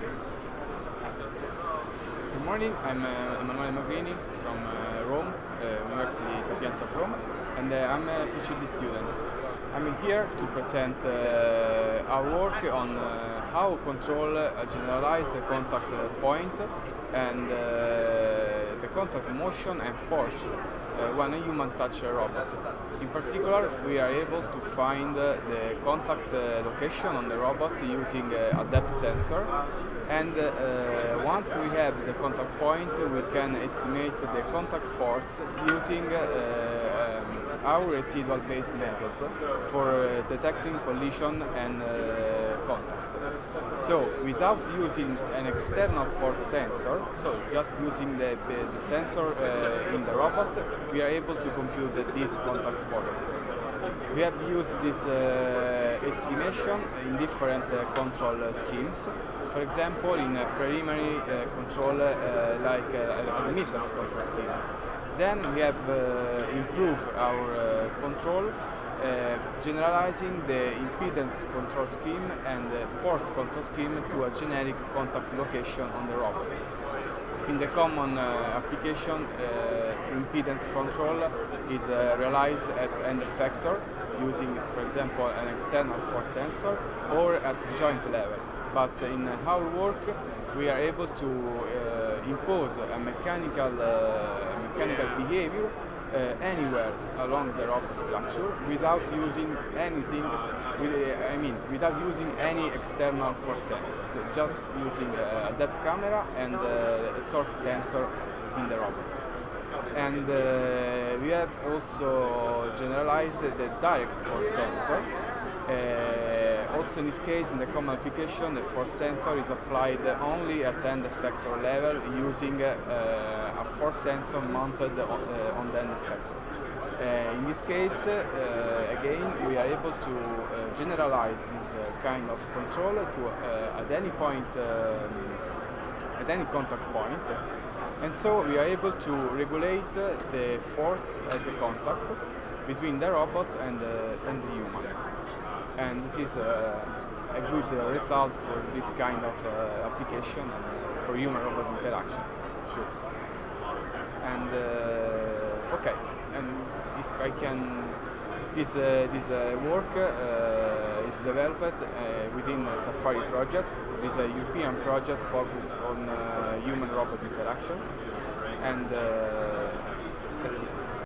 Good morning, I'm uh, Emanuele Magrini from uh, Rome, uh, University Sapienza of Rome, and uh, I'm a PhD student. I'm here to present uh, our work on uh, how control a generalized contact point and uh, the contact motion and force uh, when a human touches a robot. In particular, we are able to find uh, the contact uh, location on the robot using uh, a depth sensor and uh, once we have the contact point we can estimate the contact force using uh, um, our residual based method for uh, detecting collision and uh. So without using an external force sensor, so just using the, the sensor uh, in the robot, we are able to compute these contact forces. We have used this uh, estimation in different uh, control uh, schemes. For example, in a preliminary uh, control uh, like uh, an admittance control scheme. Then we have improved our control, uh, generalizing the impedance control scheme and the force control scheme to a generic contact location on the robot. In the common uh, application, uh, impedance control is uh, realized at end effector using, for example, an external force sensor or at joint level. But in our work, we are able to uh, impose a mechanical, uh, mechanical behavior uh, anywhere along the robot structure without using anything, with, uh, I mean, without using any external force sensor. So just using uh, a depth camera and uh, a torque sensor in the robot. And uh, we have also generalized the direct force sensor. Also in this case, in the common application, the force sensor is applied only at end effector level using uh, a force sensor mounted on, uh, on the end effector. Uh, in this case, again, we are able to generalize this kind of control to at any point, um, at any contact point, and so we are able to regulate the force at the contact between the robot and, and the human. And this is uh, a good uh, result for this kind of uh, application uh, for human-robot interaction. Sure. And okay, and if I can, this this work is developed within a SAPHARI project. This is a European project focused on human-robot interaction, and that's it.